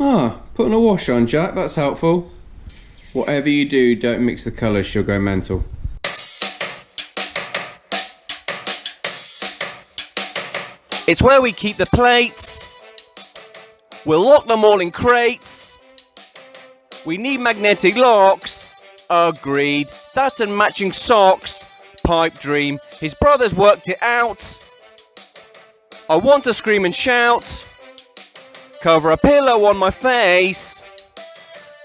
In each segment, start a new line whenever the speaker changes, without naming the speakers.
Ah, putting a wash on, Jack, that's helpful. Whatever you do, don't mix the colours, she'll go mental.
It's where we keep the plates. We'll lock them all in crates. We need magnetic locks. Agreed. That and matching socks. Pipe dream. His brothers worked it out. I want to scream and shout. Cover a pillow on my face.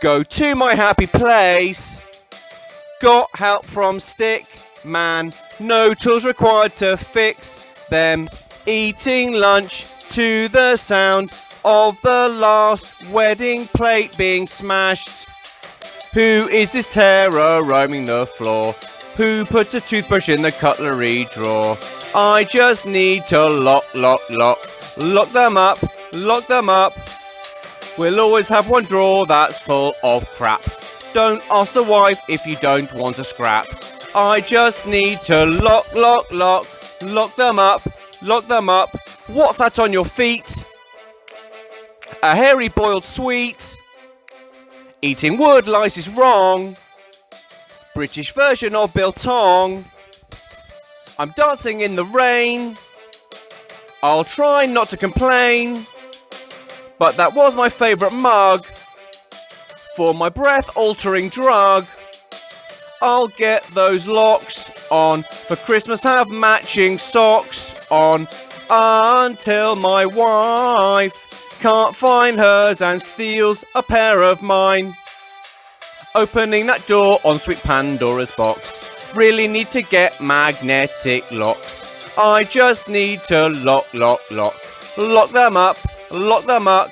Go to my happy place. Got help from stick man. No tools required to fix them. Eating lunch to the sound of the last wedding plate being smashed. Who is this terror roaming the floor? Who puts a toothbrush in the cutlery drawer? I just need to lock, lock, lock, lock them up, lock them up. We'll always have one drawer that's full of crap. Don't ask the wife if you don't want to scrap. I just need to lock, lock, lock, lock them up, lock them up. What's that on your feet? A hairy boiled sweet. Eating wood lice is wrong. British version of biltong. I'm dancing in the rain. I'll try not to complain. But that was my favourite mug. For my breath altering drug. I'll get those locks on. For Christmas have matching socks on. Until my wife can't find hers and steals a pair of mine. Opening that door on sweet Pandora's box. Really need to get magnetic locks. I just need to lock, lock, lock. Lock them up, lock them up.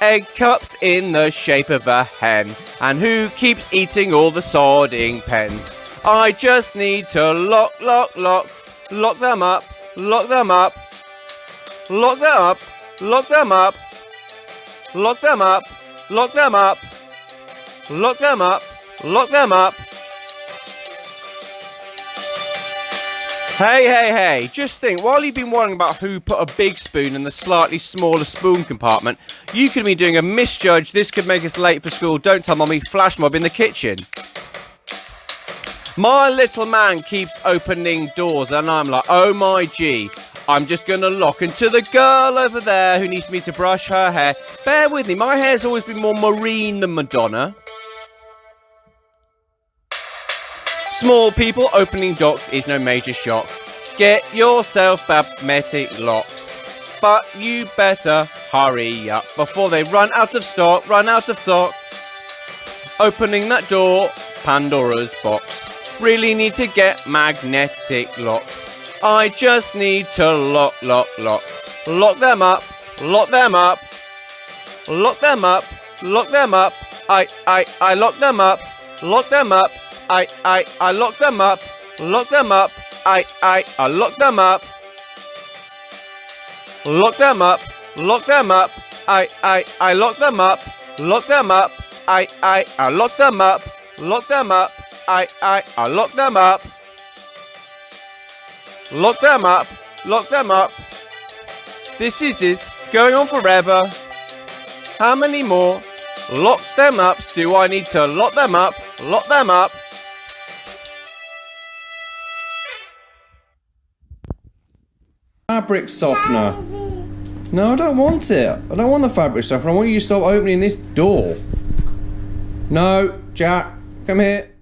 Egg cups in the shape of a hen. And who keeps eating all the sodding pens? I just need to lock, lock, lock. Lock them up, lock them up. Lock them up, lock them up. Lock them up, lock them up. Lock them up, lock them up. Hey, hey, hey, just think, while you've been worrying about who put a big spoon in the slightly smaller spoon compartment, you could be doing a misjudge, this could make us late for school, don't tell mommy, flash mob in the kitchen. My little man keeps opening doors and I'm like, oh my gee, I'm just gonna lock into the girl over there who needs me to brush her hair. Bear with me, my hair's always been more marine than Madonna. Small people opening docks is no major shock. Get yourself magnetic locks. But you better hurry up before they run out of stock, run out of stock. Opening that door, Pandora's box. Really need to get magnetic locks. I just need to lock, lock, lock. Lock them up, lock them up. Lock them up, lock them up. I, I, I lock them up, lock them up. I, I, I lock them up, lock them up, I, I, I lock them up, lock them up, lock them up, I, I, I lock them up, lock them up, I, I, I lock them up, lock them up, I, I, I lock them up, lock them up, lock them up. This is it, going on forever. How many more lock them ups do I need to lock them up, lock them up?
Fabric softener. No, I don't want it. I don't want the fabric softener. I want you to stop opening this door. No, Jack, come here.